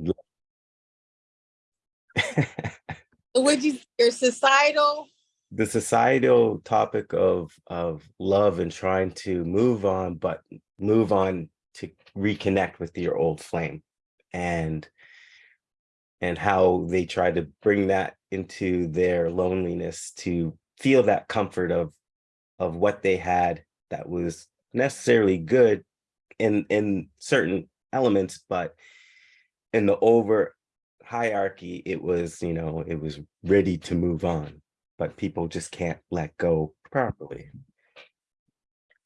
Would you, your societal, the societal topic of of love and trying to move on, but move on to reconnect with your old flame and and how they try to bring that into their loneliness to feel that comfort of of what they had that was necessarily good in in certain elements but in the over hierarchy it was you know it was ready to move on but people just can't let go properly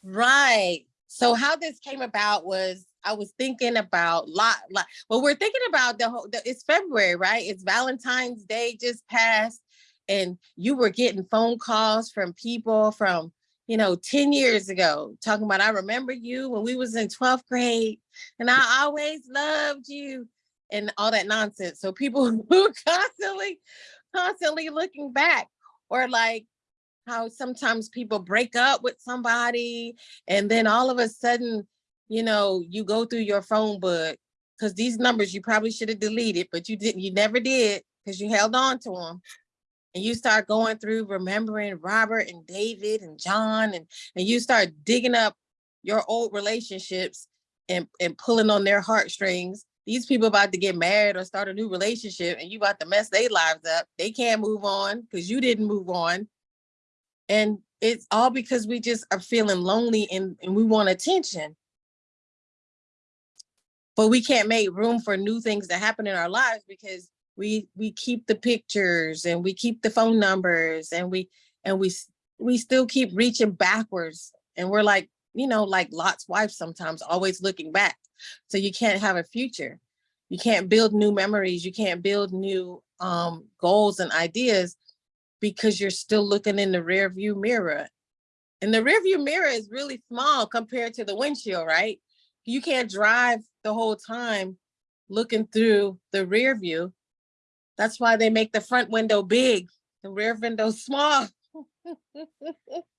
right? So how this came about was I was thinking about lot, lot, well, we're thinking about the whole, the, it's February, right? It's Valentine's Day just passed and you were getting phone calls from people from, you know, 10 years ago, talking about, I remember you when we was in 12th grade and I always loved you and all that nonsense. So people who constantly, constantly looking back or like how sometimes people break up with somebody and then all of a sudden, you know, you go through your phone book because these numbers you probably should have deleted, but you didn't, you never did because you held on to them. And you start going through remembering Robert and David and John and, and you start digging up your old relationships and, and pulling on their heartstrings. These people about to get married or start a new relationship and you about to mess their lives up. They can't move on because you didn't move on. And it's all because we just are feeling lonely and, and we want attention. But we can't make room for new things to happen in our lives because we we keep the pictures and we keep the phone numbers and we and we we still keep reaching backwards and we're like you know like Lot's wife sometimes always looking back so you can't have a future. You can't build new memories. You can't build new um goals and ideas because you're still looking in the rear view mirror. And the rear view mirror is really small compared to the windshield right? You can't drive the whole time looking through the rear view that's why they make the front window big, the rear window small.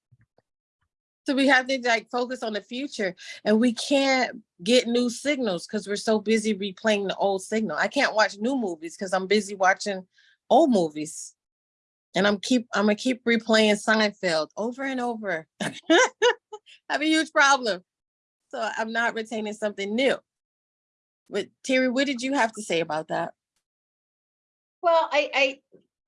So we have to like focus on the future and we can't get new signals because we're so busy replaying the old signal. I can't watch new movies because I'm busy watching old movies. And I'm keep, I'm gonna keep replaying Seinfeld over and over. I have a huge problem. So I'm not retaining something new. But Terry, what did you have to say about that? Well, I, I,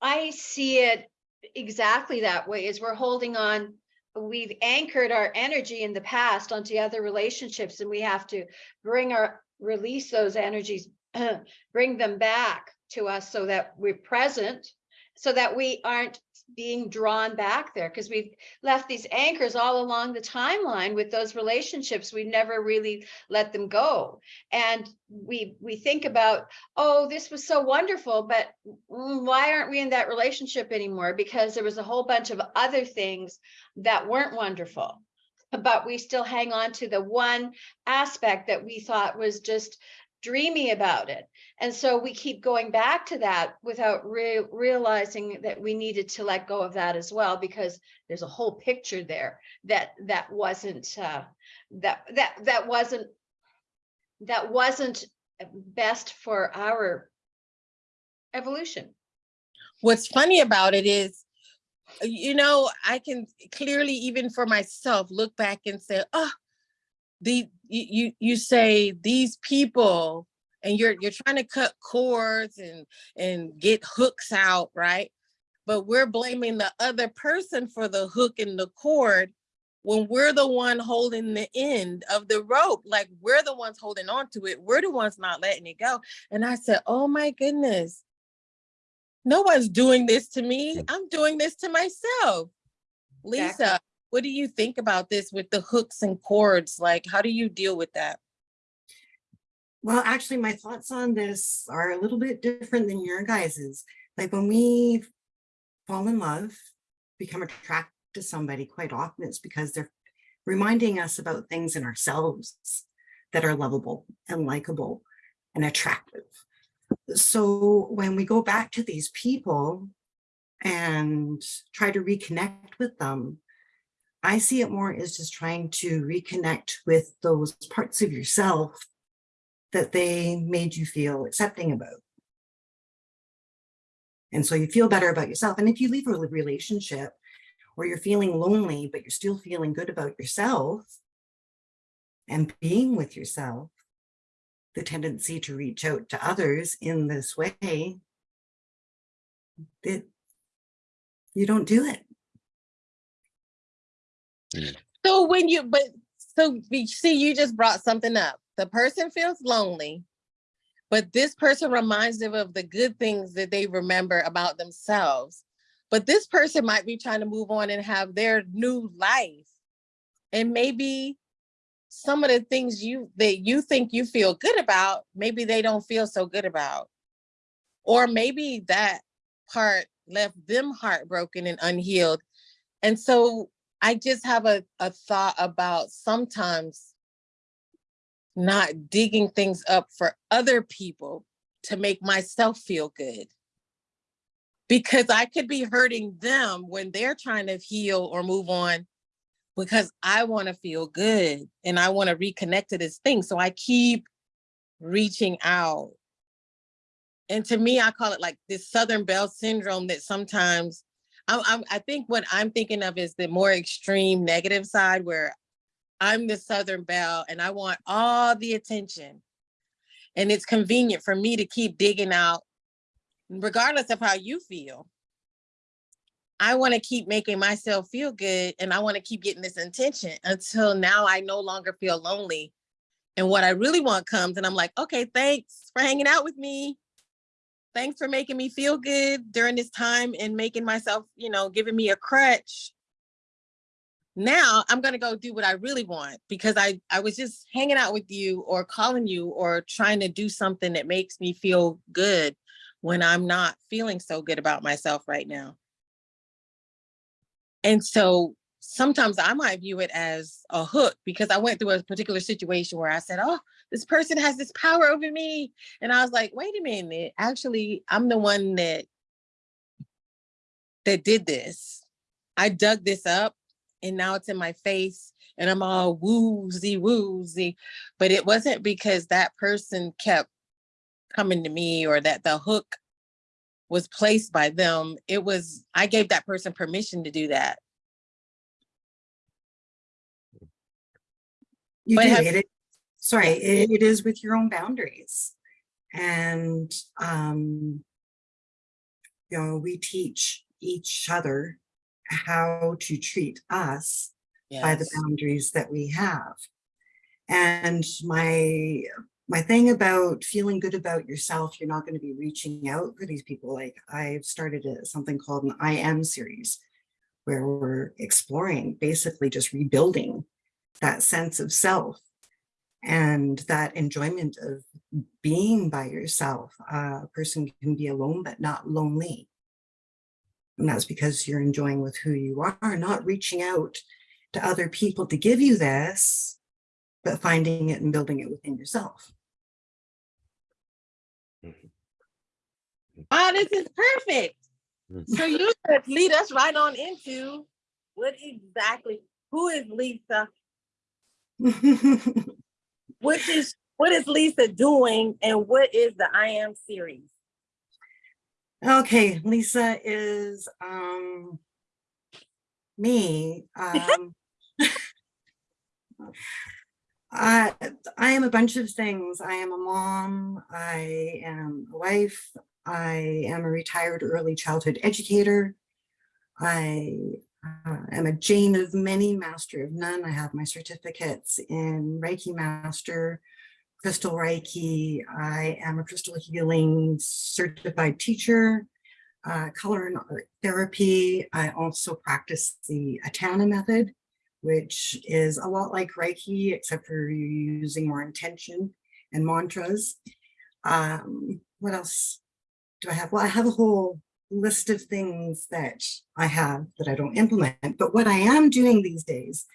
I see it exactly that way, is we're holding on, we've anchored our energy in the past onto other relationships and we have to bring our, release those energies, bring them back to us so that we're present, so that we aren't being drawn back there, because we've left these anchors all along the timeline with those relationships. We've never really let them go. And we, we think about, oh, this was so wonderful, but why aren't we in that relationship anymore? Because there was a whole bunch of other things that weren't wonderful. But we still hang on to the one aspect that we thought was just dreamy about it. And so we keep going back to that without re realizing that we needed to let go of that as well, because there's a whole picture there that that wasn't uh, that that that wasn't that wasn't best for our evolution. What's funny about it is, you know, I can clearly, even for myself, look back and say, oh, the, you, you, you say these people, and you're, you're trying to cut cords and, and get hooks out, right? But we're blaming the other person for the hook and the cord when we're the one holding the end of the rope, like we're the ones holding on to it. We're the ones not letting it go. And I said, oh my goodness, no one's doing this to me. I'm doing this to myself. Lisa, Exactly. What do you think about this with the hooks and cords? Like, how do you deal with that? Well, actually, my thoughts on this are a little bit different than your guys's. Like when we fall in love, become attracted to somebody, quite often it's because they're reminding us about things in ourselves that are lovable and likable and attractive. So when we go back to these people and try to reconnect with them, I see it more as just trying to reconnect with those parts of yourself that they made you feel accepting about. And so you feel better about yourself. And if you leave a relationship or you're feeling lonely, but you're still feeling good about yourself and being with yourself, the tendency to reach out to others in this way, you don't do it. So when you, but, so we see, you just brought something up. The person feels lonely, but this person reminds them of the good things that they remember about themselves. But this person might be trying to move on and have their new life. And maybe some of the things you, that you think you feel good about, maybe they don't feel so good about. Or maybe that part left them heartbroken and unhealed. And so I just have a, a thought about sometimes not digging things up for other people to make myself feel good. Because I could be hurting them when they're trying to heal or move on because I want to feel good and I want to reconnect to this thing. So I keep reaching out. And to me, I call it like this Southern Belle syndrome that sometimes I'm, I'm, I think what I'm thinking of is the more extreme negative side where I'm the Southern Belle and I want all the attention. And it's convenient for me to keep digging out, regardless of how you feel. I want to keep making myself feel good and I want to keep getting this intention until now I no longer feel lonely. And what I really want comes and I'm like, okay, thanks for hanging out with me. Thanks for making me feel good during this time and making myself, you know, giving me a crutch now I'm gonna go do what I really want because I, I was just hanging out with you or calling you or trying to do something that makes me feel good when I'm not feeling so good about myself right now. And so sometimes I might view it as a hook because I went through a particular situation where I said, oh, this person has this power over me. And I was like, wait a minute, actually, I'm the one that that did this. I dug this up and now it's in my face and I'm all woozy woozy. But it wasn't because that person kept coming to me or that the hook was placed by them. It was, I gave that person permission to do that. You But do have- it. Sorry, it, it is with your own boundaries. And, um, you know, we teach each other how to treat us by the boundaries that we have. And my, my thing about feeling good about yourself, you're not going to be reaching out for these people. Like I've started a, something called an I am series where we're exploring, basically just rebuilding that sense of self and that enjoyment of being by yourself. Uh, a person can be alone, but not lonely. And that's because you're enjoying with who you are, not reaching out to other people to give you this, but finding it and building it within yourself. Oh, this is perfect. Mhm. So you could lead us right on into what exactly, who is Lisa? What is, what is Lisa doing and what is the I am series? Okay, Lisa is um me. Um I I am a bunch of things. I am a mom, I am a wife, I am a retired early childhood educator. I uh, am a Jane of many, master of none. I have my certificates in Reiki master, Crystal Reiki. I am a crystal healing certified teacher, uh, color and art therapy. I also practice the Atana method, which is a lot like Reiki, except for using more intention and mantras. Um, what else do I have? Well, I have a whole list of things that I have that I don't implement, but what I am doing these days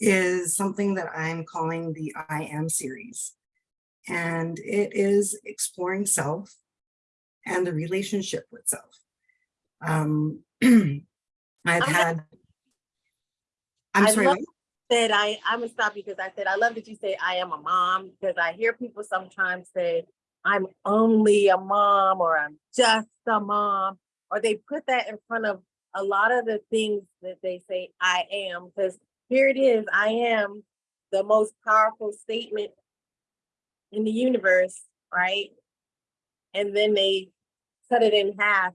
is something that I'm calling the I am series. And it is exploring self and the relationship with self. Um, I've had, I'm I sorry, said I, I'm gonna stop you because I said, I love that you say I am a mom, because I hear people sometimes say, I'm only a mom, or I'm just a mom, or they put that in front of a lot of the things that they say I am, because here it is, I am the most powerful statement in the universe, right? And then they cut it in half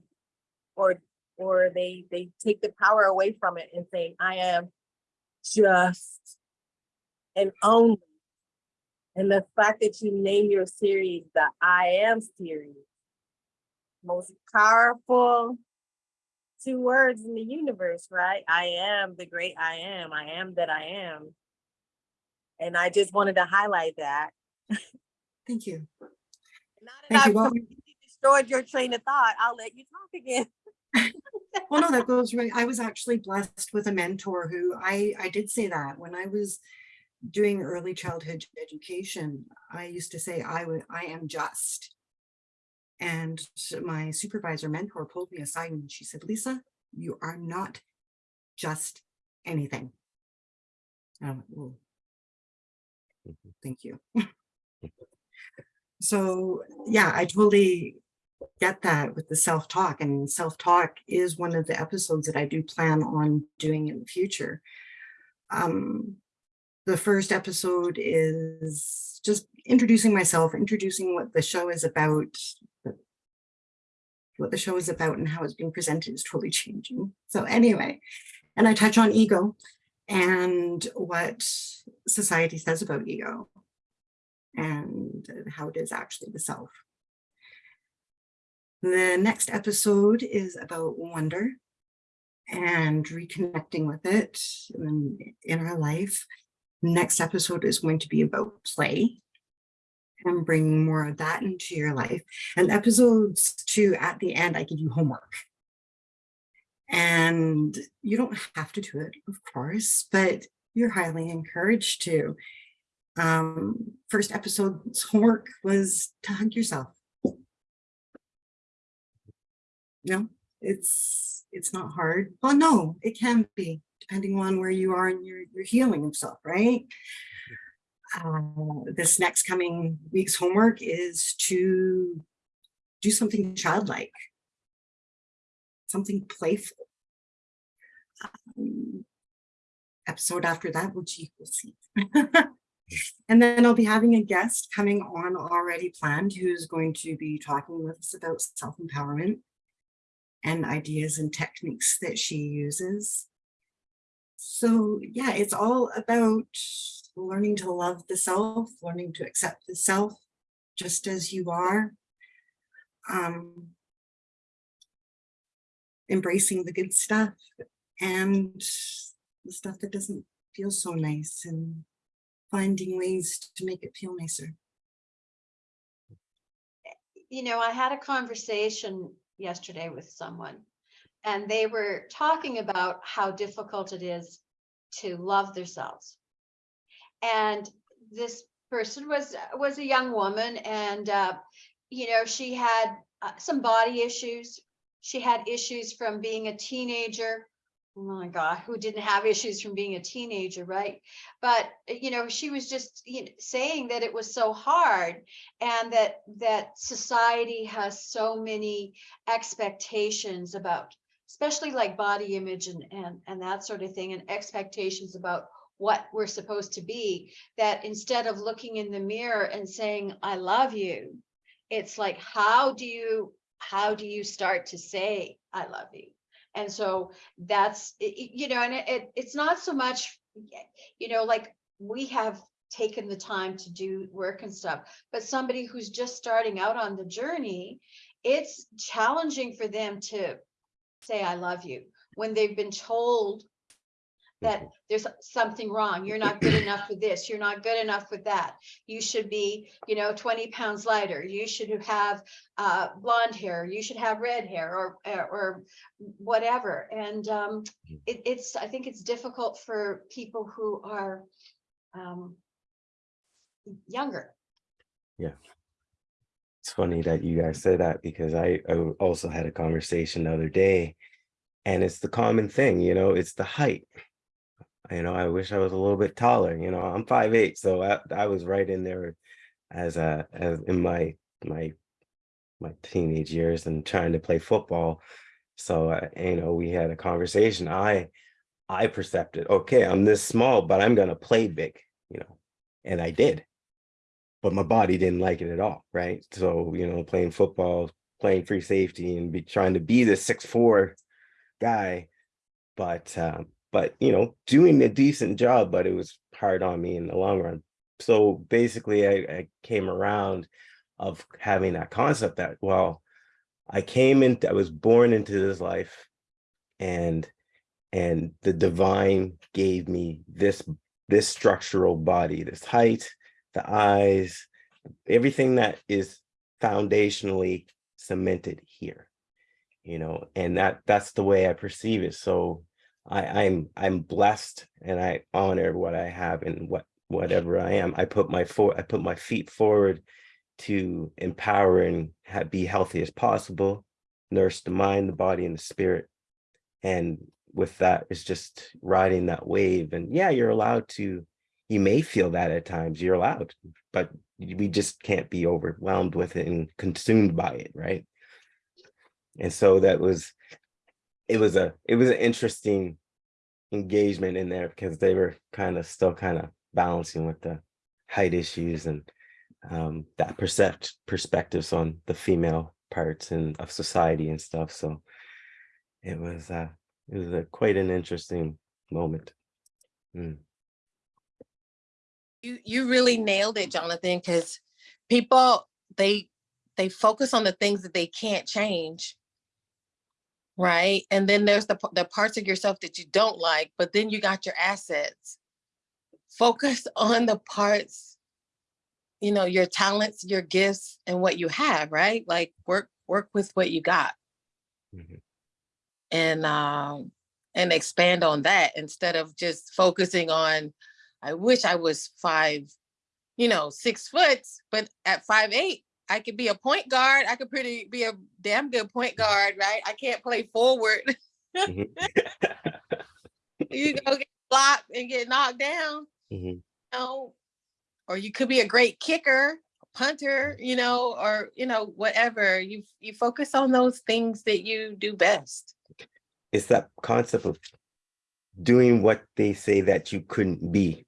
or or they they take the power away from it and say, I am just and only. And the fact that you name your series the I am series, most powerful two words in the universe, right? I am the great I am. I am that I am. And I just wanted to highlight that. Thank you. Thank you. I've Well- destroyed your train of thought, I'll let you talk again. Well, no, that goes right. I was actually blessed with a mentor who I, I did say that when I was doing early childhood education, I used to say I would, I am just. And my supervisor mentor pulled me aside and she said, Lisa, you are not just anything. And I went, "Whoa." Mhm. Thank you. So, yeah, I totally get that with the self-talk and self-talk is one of the episodes that I do plan on doing in the future. Um, the first episode is just introducing myself, introducing what the show is about, what the show is about and how it's being presented is totally changing. So anyway, and I touch on ego and what society says about ego and how it is actually the self. The next episode is about wonder and reconnecting with it in, in our life. Next episode is going to be about play and bringing more of that into your life. And episodes two, at the end, I give you homework. And you don't have to do it, of course, but you're highly encouraged to. Um, first episode's homework was to hug yourself. No, it's it's not hard. Well, no, it can be depending on where you are in your your healing of self, right? Uh, this next coming week's homework is to do something childlike, something playful. Um, episode after that, which you will see. And then I'll be having a guest coming on already planned who's going to be talking with us about self-empowerment and ideas and techniques that she uses. So yeah, it's all about learning to love the self, learning to accept the self just as you are. Um, embracing the good stuff and the stuff that doesn't feel so nice and finding ways to make it feel nicer. you know, I had a conversation yesterday with someone and they were talking about how difficult it is to love themselves. And this person was was a young woman and uh, you know, she had uh, some body issues. She had issues from being a teenager. Oh my God, who didn't have issues from being a teenager, right? But you know, she was just you know, saying that it was so hard and that that society has so many expectations about especially like body image and and and that sort of thing and expectations about what we're supposed to be that instead of looking in the mirror and saying i love you it's like how do you how do you start to say i love you and so that's you know and it, it it's not so much you know like we have taken the time to do work and stuff but somebody who's just starting out on the journey it's challenging for them to say i love you when they've been told that there's something wrong you're not good enough for this you're not good enough with that. You should be you know 20 pounds lighter. You should have uh blonde hair. You should have red hair or or, or whatever. And um it, it's i think it's difficult for people who are um younger. It's funny that you guys say that because I, I also had a conversation the other day and it's the common thing, you know, it's the height. you know, I wish I was a little bit taller, you know, I'm five eight, so I, I was right in there as a, as in my, my, my teenage years and trying to play football. So, uh, you know, we had a conversation. I, I percepted, okay, I'm this small, but I'm gonna play big, you know, and I did. But my body didn't like it at all, right? So, you know, playing football, playing free safety and be trying to be the six four guy, but um, but you know, doing a decent job, but it was hard on me in the long run. So basically I, I came around of having that concept that well, I came in, I was born into this life and and the divine gave me this this structural body, this height, the eyes, everything that is foundationally cemented here you know and that that's the way i perceive it. So i i'm i'm blessed and i honor what i have and what whatever i am. I put my for i put my feet forward to empower and ha- be healthy as possible nurse the mind the body and the spirit. And with that it's just riding that wave. And yeah you're allowed to you may feel that at times you're allowed but we just can't be overwhelmed with it and consumed by it right and so that was it was a it was an interesting engagement in there because they were kind of still kind of balancing with the height issues and um that percept perspectives on the female parts and of society and stuff so it was uh it was a, quite an interesting moment Mm. You you really nailed it, Jonathan, because people they they focus on the things that they can't change. Right. And then there's the the parts of yourself that you don't like, but then you got your assets. Focus on the parts, you know, your talents, your gifts, and what you have, right? Like work work with what you got Mhm. and um and expand on that instead of just focusing on I wish I was five, you know, six foot, but at five eight, I could be a point guard. I could pretty be a damn good point guard, right? I can't play forward. Mhm. you go get blocked and get knocked down, Mhm. you know, or you could be a great kicker, punter, you know, or you know, whatever. You you focus on those things that you do best. it's that concept of doing what they say that you couldn't be.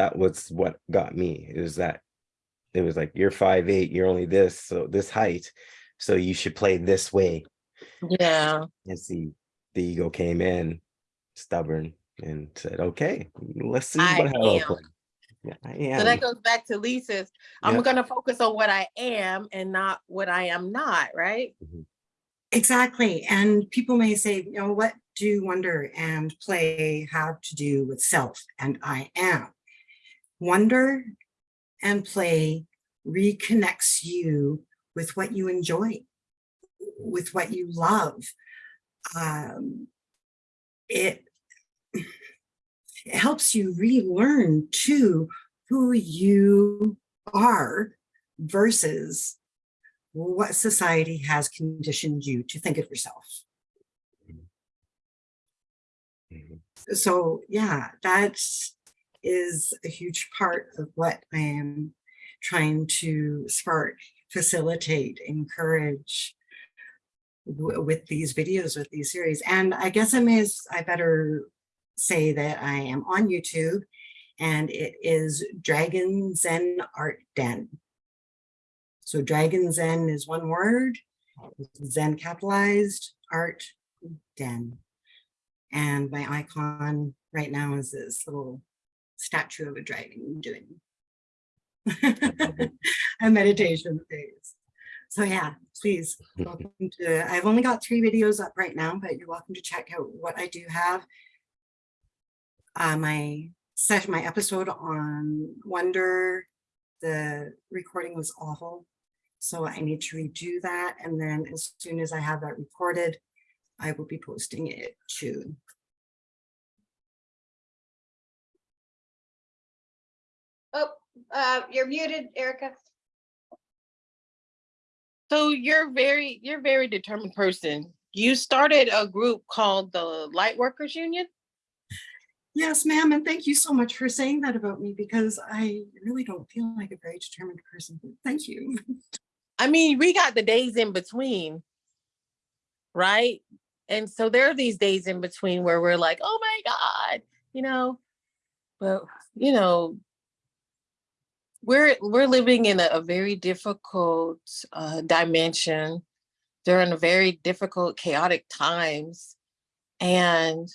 That was what got me. It was that it was like you're five eight, you're only this, so this height, so you should play this way. Yeah. And see, the ego came in, stubborn, and said, "Okay, let's see I what how I'll am. Yeah, So that goes back to Lisa's. I'm Yeah. gonna focus on what I am and not what I am not, right? Mm-hmm. Exactly. And people may say, you know, what do wonder and play have to do with self and I am? Wonder and play reconnects you with what you enjoy, with what you love. Um, it, it helps you relearn to who you are versus what society has conditioned you to think of yourself. Mhm. So yeah, that is a huge part of what I am trying to spark, facilitate, encourage with these videos, with these series. And I guess I may, I better say that I am on YouTube and it is Dragon Zen Art Den. So Dragon Zen is one word, Zen capitalized, art den. And my icon right now is this little statue of a dragon doing a meditation phase. So yeah, please, welcome to, I've only got three videos up right now, but you're welcome to check out what I do have. Uh, my session, my episode on Wonder, the recording was awful. So I need to redo that. And then as soon as I have that recorded, I will be posting it to uh, you're muted, Erica. So you're very, you're a very determined person. You started a group called the Light Workers Union. Yes, ma'am, and thank you so much for saying that about me because I really don't feel like a very determined person. Thank you. I mean, we got the days in between, right? And so there are these days in between where we're like, oh my God, you know, but you know, we're we're living in a, a very difficult uh, dimension during very difficult, chaotic times, and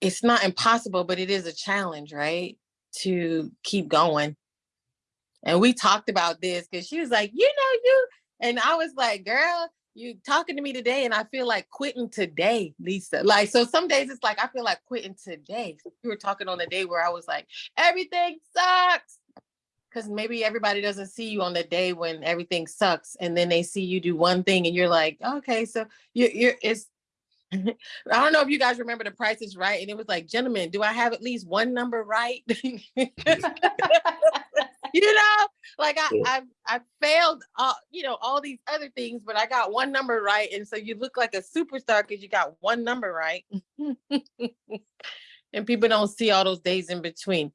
it's not impossible, but it is a challenge, right? To keep going. And we talked about this because she was like, you know, you, and I was like, girl, you talking to me today, and I feel like quitting today, Lisa. Like, so some days it's like I feel like quitting today. We were talking on the day where I was like, everything sucks. Because maybe everybody doesn't see you on the day when everything sucks, and then they see you do one thing, and you're like, okay, so you're, you're it's I don't know if you guys remember the price is right. And it was like, gentlemen, do I have at least one number right? you know, like I. I, I failed, uh, you know, all these other things, but I got one number right. And so you look like a superstar because you got one number right. and people don't see all those days in between.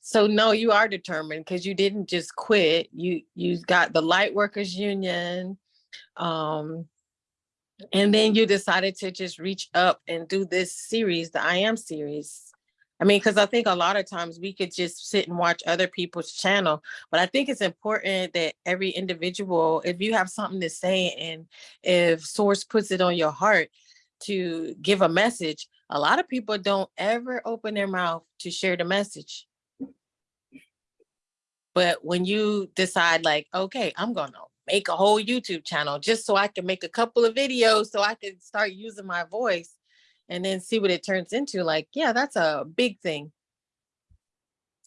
So no, you are determined because you didn't just quit. You, you got the light workers union. Um, and then you decided to just reach up and do this series, the I am series. I mean, because I think a lot of times we could just sit and watch other people's channel, but I think it's important that every individual, if you have something to say and if source puts it on your heart to give a message, a lot of people don't ever open their mouth to share the message. But when you decide like, okay, I'm gonna make a whole YouTube channel just so I can make a couple of videos so I can start using my voice and then see what it turns into. Like, yeah, that's a big thing.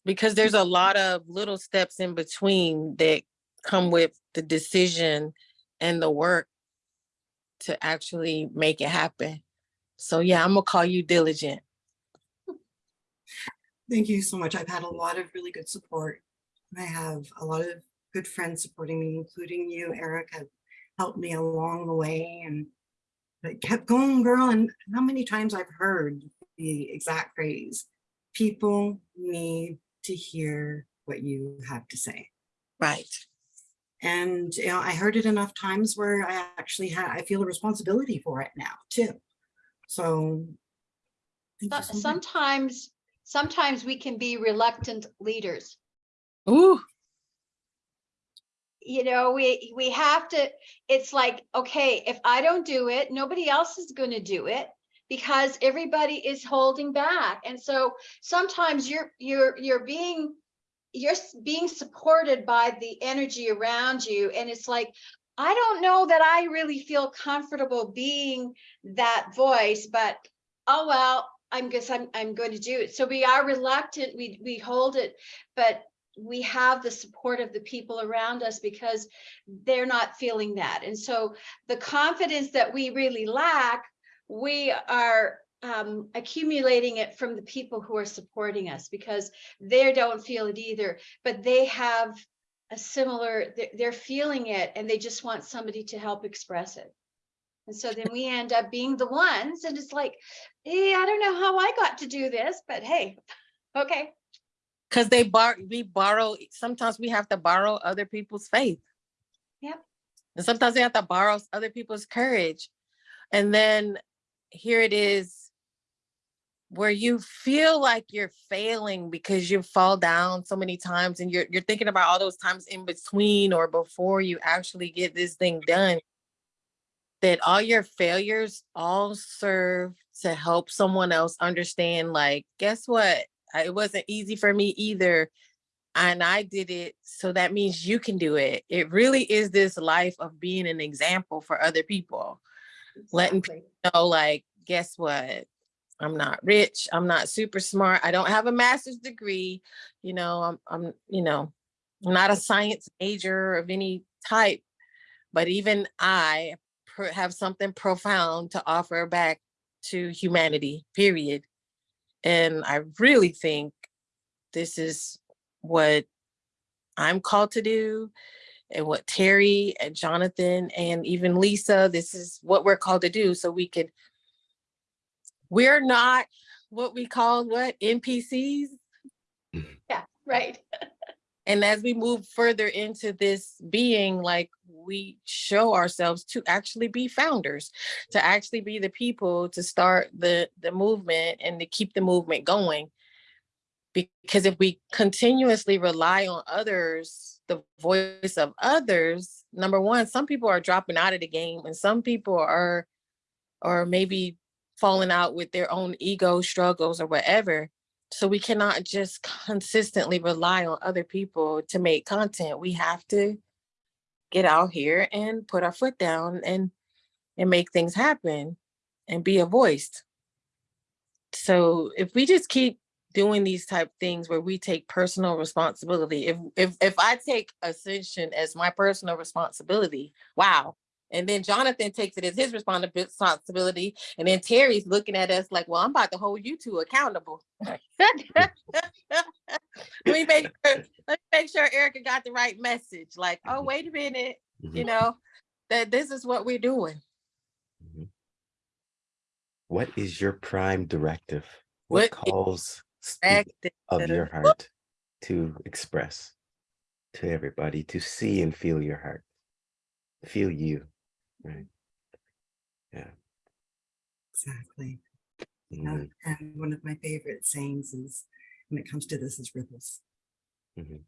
Because there's a lot of little steps in between that come with the decision and the work to actually make it happen. So yeah, I'm gonna call you diligent. Thank you so much. I've had a lot of really good support. I have a lot of good friends supporting me, including you, Eric, have helped me along the way and but kept going, girl. And how many times I've heard the exact phrase, people need to hear what you have to say. Right. And you know, I heard it enough times where I actually had, I feel a responsibility for it now too. So. So- so. Sometimes, sometimes we can be reluctant leaders. Ooh, you know, we, we have to, it's like, okay, if I don't do it, nobody else is going to do it because everybody is holding back. And so sometimes you're, you're, you're being, you're s- being supported by the energy around you. And it's like, I don't know that I really feel comfortable being that voice, but oh, well, I'm guess I'm, I'm going to do it. So we are reluctant, we, we hold it, but we have the support of the people around us because they're not feeling that. And so the confidence that we really lack, we are um, accumulating it from the people who are supporting us because they don't feel it either, but they have a similar, they're, they're feeling it and they just want somebody to help express it. And so then we end up being the ones and it's like, eh, I don't know how I got to do this, but hey, okay. because they bar we borrow sometimes we have to borrow other people's faith Yep. and sometimes we have to borrow other people's courage and then here it is where you feel like you're failing because you fall down so many times and you're you're thinking about all those times in between or before you actually get this thing done that all your failures all serve to help someone else understand like guess what? It wasn't easy for me either and i did it so that means you can do it. It really is this life of being an example for other people Letting people know like guess what i'm not rich i'm not super smart i don't have a master's degree you know i'm i'm you know I'm not a science major of any type but even i have something profound to offer back to humanity period. And i really think this is what i'm called to do and what terry and jonathan and even lisa this is what we're called to do so we can we're not what we call what NPCs. Yeah, right. And as we move further into this being, like we show ourselves to actually be founders, to actually be the people to start the the movement and to keep the movement going. Because if we continuously rely on others, the voice of others, number one, some people are dropping out of the game and some people are or maybe falling out with their own ego struggles or whatever. So we cannot just consistently rely on other people to make content. We have to get out here and put our foot down and and make things happen and be a voice. So if we just keep doing these type things where we take personal responsibility, if if if I take ascension as my personal responsibility, wow. And then Jonathan takes it as his responsibility. And then Terry's looking at us like, well, I'm about to hold you two accountable. let me make sure, let me make sure Erica got the right message. Like, oh, Mhm. wait a minute, you Mhm, know, that this is what we're doing. mhm. What is your prime directive? What What calls of your heart to express to everybody, to see and feel your heart, feel you, right? Yeah. Exactly. Uh, Mhm, And one of my favorite sayings is, when it comes to this, is ripples. mhm.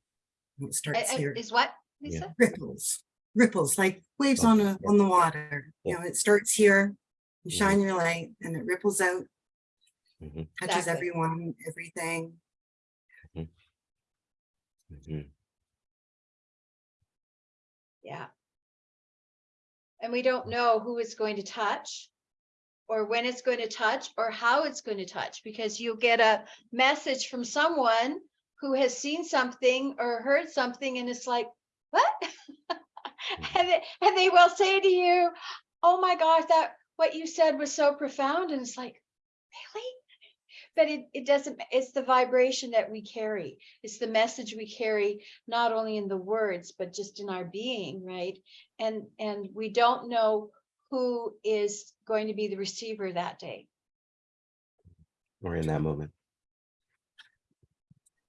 And It starts uh, here. Is what, Yeah. Ripples, ripples like waves Oh, on a yeah. on the water. You know, it starts here, you Mhm. shine your light, and it ripples out, Mhm, touches Exactly. everyone, everything. mhm. Yeah. And we don't know who it's going to touch or when it's going to touch or how it's going to touch because you'll get a message from someone who has seen something or heard something and it's like, what? and, they, and they will say to you, oh my gosh, that what you said was so profound. And it's like, really? But it, it doesn't, it's the vibration that we carry. It's the message we carry, not only in the words, but just in our being, right? And, and we don't know who is going to be the receiver that day. Or in that moment.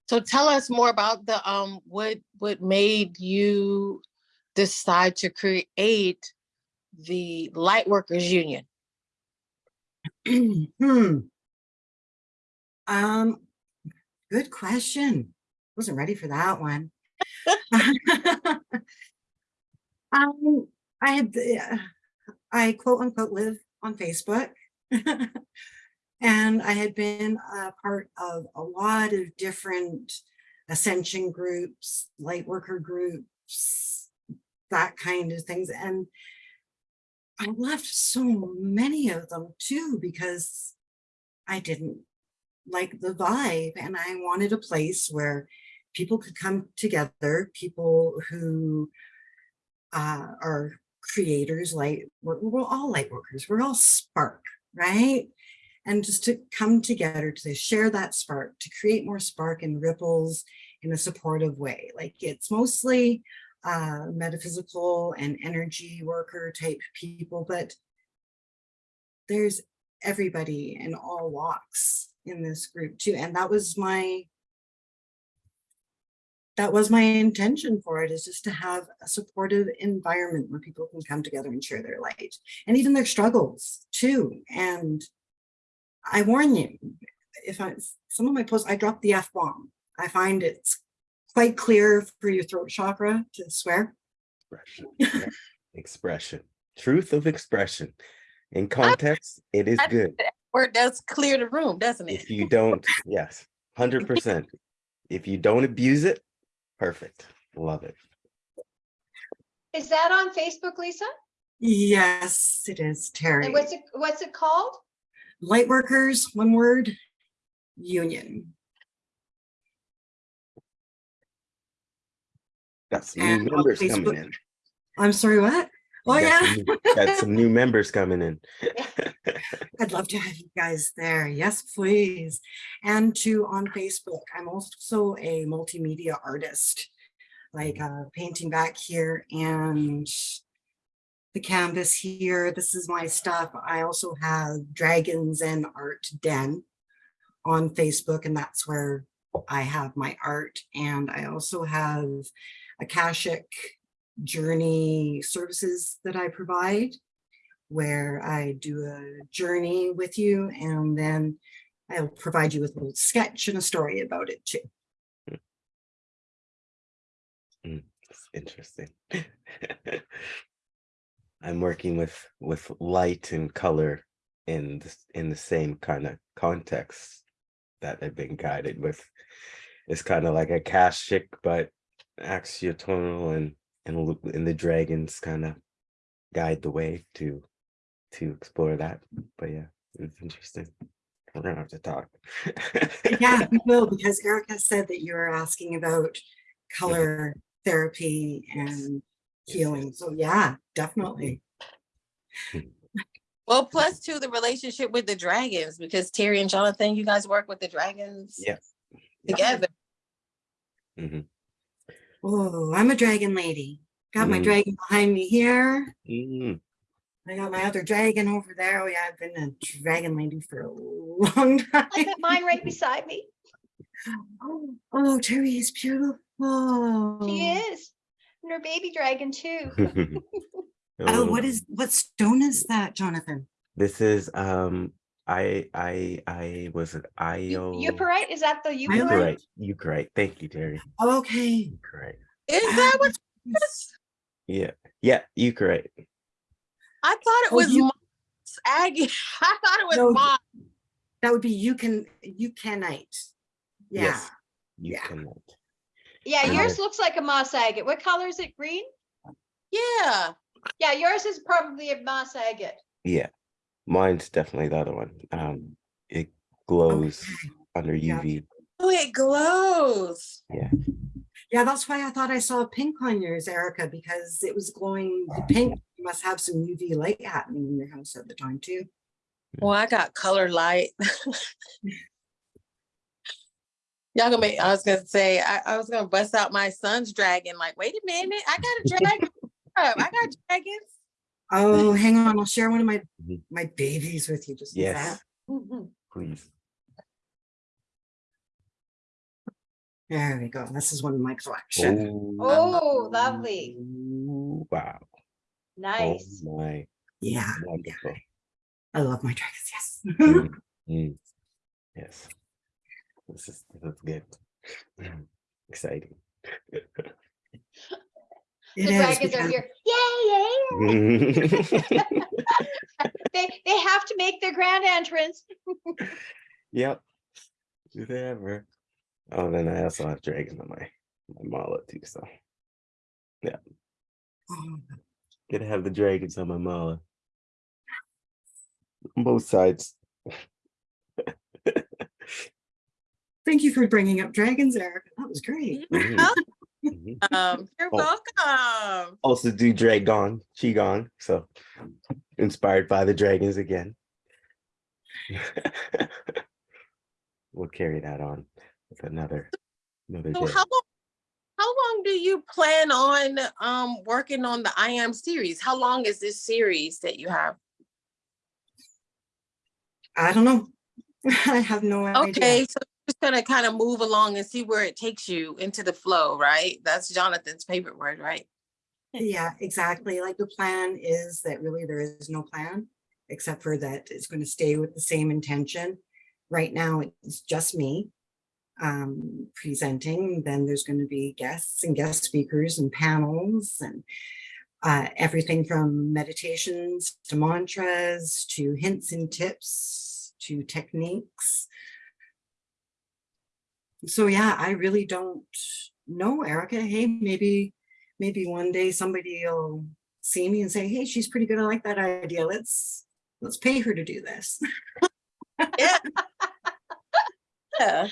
So tell us more about the um what what made you decide to create the Light Workers Union? hmm. Um, good question. Wasn't ready for that one. um, I had, uh, I quote unquote live on Facebook. and I had been a part of a lot of different ascension groups, light worker groups, that kind of things. And I left so many of them too because I didn't like the vibe and I wanted a place where people could come together, people who uh, are creators, like we're, we're all light workers, we're all spark, right? And just to come together to share that spark, to create more spark and ripples in a supportive way. Like it's mostly uh, metaphysical and energy worker type people, but there's everybody in all walks in this group too. And that was my, that was my intention for it is just to have a supportive environment where people can come together and share their light and even their struggles too. And I warn you, if I, some of my posts, I drop the F bomb. I find it's quite clear for your throat chakra to swear. Expression. Expression. Truth of expression. In context, it is I- good. Or does clear the room, doesn't it? If you don't, yes, hundred percent. If you don't abuse it, perfect. Love it. Is that on Facebook, Lisa? Yes, it is, Terry. And what's it, what's it called? Lightworkers, one word, union. Got some And new on members coming in. I'm sorry, what? Oh, Got yeah. some new- Got some new members coming in. I'd love to have you guys there. Yes, please. And to on Facebook, I'm also a multimedia artist, like uh, painting back here and the canvas here. This is my stuff. I also have Dragon Zen Art Den on Facebook and that's where I have my art. And I also have Akashic journey services that I provide where I do a journey with you and then I'll provide you with a little sketch and a story about it too. Hmm, it's interesting. I'm working with with light and color in the, in the same kind of context that I've been guided with. It's kind of like a Akashic, but axiatonal and and look- and the dragons kind of guide the way to to explore that. But yeah, it's interesting. We're gonna have to talk. Yeah, we will, because Erica said that you were asking about color therapy and Yes, healing. So yeah, definitely. Well, plus two, the relationship with the dragons, because Terry and Jonathan, you guys work with the dragons Yeah. together. Mhm. Oh, I'm a dragon lady. Got my Mm. dragon behind me here. Mm, I got my other dragon over there. Oh yeah, I've been a dragon lady for a long time. I got mine right beside me. Oh, Terry is beautiful. She is. And her baby dragon too. Oh, what is, what stone is that, Jonathan? This is um I I I was it Io Euphorite, is that the Euphorite? euphorite? Euphorite. Euphorite. Thank you, Terry. Okay. Euphorite. Is that what? Yes. Yeah. Yeah, Euphorite. I thought it Oh, was you- Moss agate. I thought it was No, Moss. That would be you can, you canite. Yeah. Yes. You Yeah. cannot. Yeah, Uh, yours looks like a moss agate. What color is it? Green? Yeah. Yeah, yours is probably a moss agate. Yeah. Mine's definitely the other one. Um it glows Okay. under Yeah. UV. Oh, it glows. Yeah, Yeah, that's why I thought I saw pink on yours, Erica, because it was glowing the pink. You must have some UV light happening in your house at the time too. Well, I got color light. Y'all gonna make, I was gonna say, I, I was gonna bust out my son's dragon, like, wait a minute, I got a dragon. up. I got dragons. Oh, hang on, I'll share one of my, Mhm. my babies with you just a Yes, sec. Mhm. please. There we go. This is one of my collection. Oh, lovely. Wow. Nice. Oh my Yeah, wonderful. I love my dragons, yes. Mm, mm. Yes. This is this is good. Exciting. It The is dragons are here. Yay, yay. They, they have to make their grand entrance. Yep. Do they ever? Oh, then I also have dragons on my my mala too. So Oh, gonna have the dragons on my mala. On both sides. Thank you for bringing up dragons, Erica. That was great. Mhm, mhm. Um, you're Oh. welcome. Also do dragon, qigong. So inspired by the dragons again. we'll carry that on with another another So day. how long, how long do you plan on um working on the I am series? How long is this series that you have? I don't know. I have no idea. Okay, so you're just gonna kind of move along and see where it takes you into the flow, right? That's Jonathan's favorite word, right? Yeah, exactly. Like the plan is that really there is no plan, except for that it's going to stay with the same intention. Right now, it's just me um, presenting. Then there's going to be guests and guest speakers and panels and uh, everything from meditations to mantras to hints and tips to techniques. So yeah, I really don't know, Erica. Hey, maybe maybe one day somebody will see me and say, hey, she's pretty good. I like that idea. Let's let's pay her to do this. Yeah. Yeah.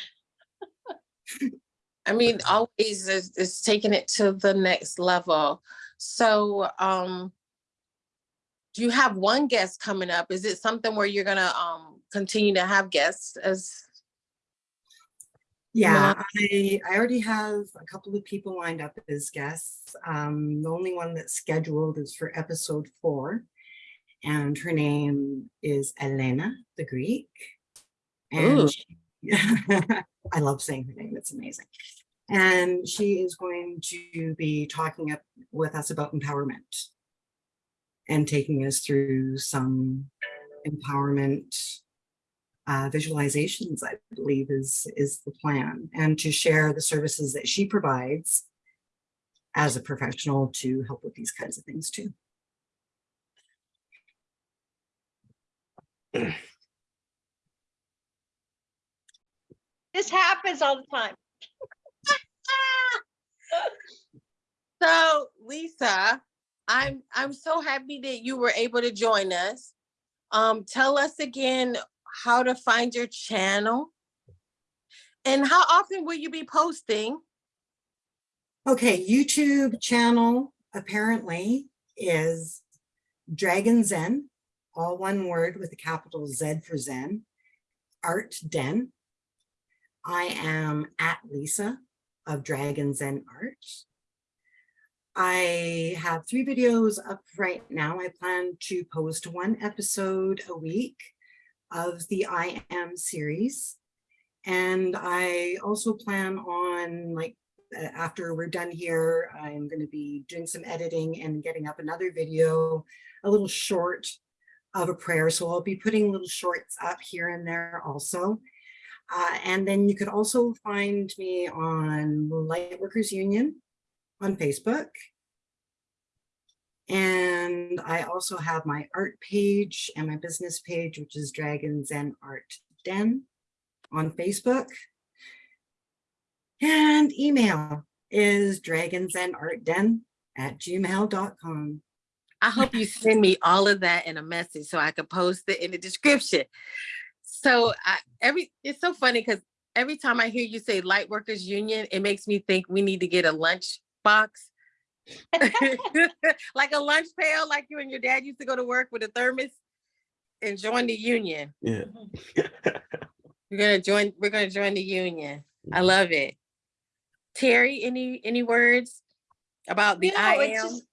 I mean, always is, is taking it to the next level. So, um, do you have one guest coming up? Is it something where you're gonna, um, continue to have guests as? Yeah, I, I already have a couple of people lined up as guests. Um, the only one that's scheduled is for episode four. And her name is Elena the Greek. And she I love saying her name. It's amazing. And she is going to be talking up with us about empowerment and taking us through some empowerment uh, visualizations, I believe is, is the plan, and to share the services that she provides as a professional to help with these kinds of things too. This happens all the time. So Lisa, I'm I'm so happy that you were able to join us. Um, tell us again how to find your channel. And how often will you be posting? Okay, YouTube channel apparently is Dragon Zen, all one word with a capital Z for Zen, Art Den. I am at Lisa of Dragon Zen Art. I have three videos up right now. I plan to post one episode a week of the I Am series. And I also plan on like after we're done here, I'm going to be doing some editing and getting up another video, a little short of a prayer. So I'll be putting little shorts up here and there also. Uh, and then you could also find me on Lightworkers Union on Facebook. And I also have my art page and my business page, which is Dragon Zen Art Den on Facebook. And email is dragonzenartden at gmail.com. I hope you send me all of that in a message so I can post it in the description. So I, every it's so funny because every time I hear you say Light Workers Union, it makes me think we need to get a lunch box. like a lunch pail, like you and your dad used to go to work with a thermos and join the union. Yeah. We're gonna join, we're gonna join the union. I love it. Terry, any any words about the No, I am? just-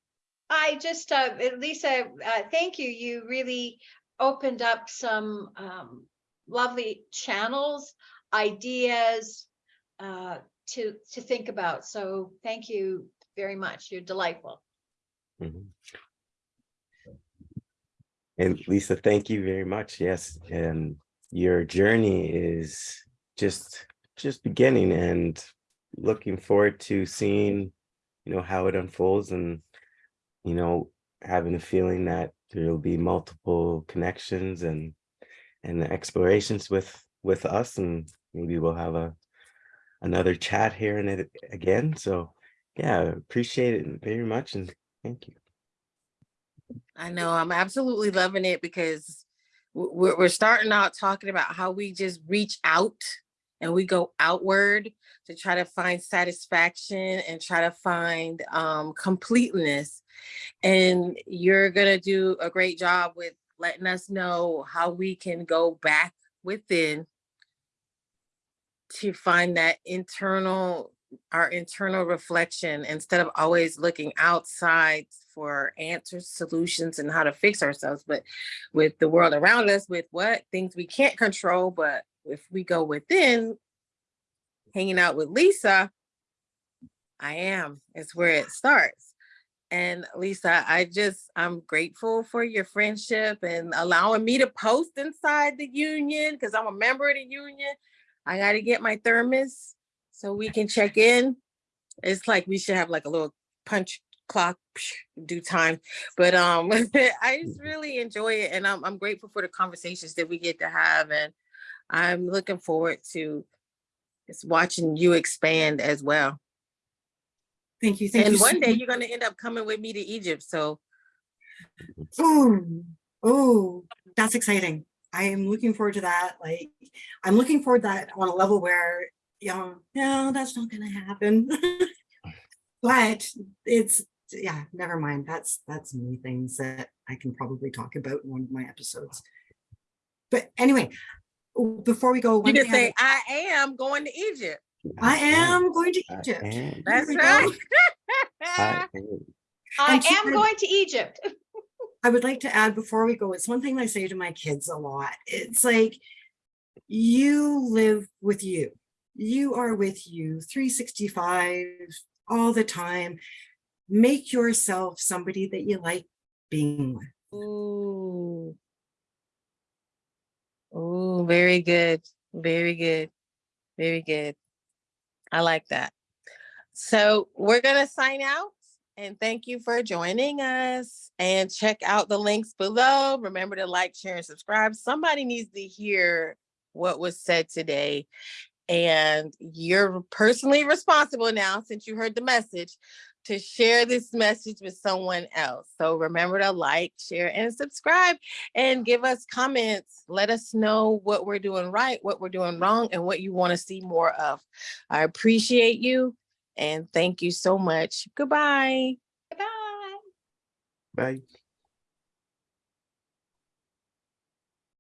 I just, uh, uh, Lisa, uh, thank you. You really opened up some, um, lovely channels, ideas, uh, to, to think about. So thank you very much. You're delightful. Mhm. And Lisa, thank you very much. Yes, and your journey is just just beginning and looking forward to seeing, you know, how it unfolds and, you know, having a feeling that there'll be multiple connections and and explorations with with us and maybe we'll have a another chat here and it again. So yeah, appreciate it very much and thank you. I know, I'm absolutely loving it because we're, we're starting out talking about how we just reach out and we go outward to try to find satisfaction and try to find um, completeness. And you're gonna do a great job with letting us know how we can go back within to find that internal our internal reflection instead of always looking outside for answers, solutions, and how to fix ourselves. But with the world around us, with what things we can't control, but if we go within, hanging out with Lisa, I am, it's where it starts. And Lisa, I just, I'm grateful for your friendship and allowing me to post inside the union because I'm a member of the union. I got to get my thermos so we can check in. It's like we should have like a little punch clock due time. But um I just really enjoy it and I'm I'm grateful for the conversations that we get to have and I'm looking forward to just watching you expand as well. Thank you. Thank And you. so one day you're gonna end up coming with me to Egypt. So Oh, oh, that's exciting. I am looking forward to that. Like, I'm looking forward to that on a level where, you know, no, that's not gonna happen. But it's, yeah, never mind. That's, that's many things that I can probably talk about in one of my episodes. But anyway, before we go, you one can say, I, I am going to Egypt. I am going to Egypt. am. That's right. I am. I am going to Egypt. I would like to add before we go, it's one thing I say to my kids a lot. It's like, you live with you. You are with you 365 all the time. Make yourself somebody that you like being with. Ooh, very good. Very good. Very good. I like that. So we're gonna sign out and thank you for joining us and check out the links below. Remember to like, share, and subscribe. Somebody needs to hear what was said today. And you're personally responsible now, since you heard the message, to share this message with someone else. So remember to like, share, and subscribe and give us comments. Let us know what we're doing right, what we're doing wrong, and what you want to see more of. I appreciate you and thank you so much. Goodbye. Goodbye. Bye.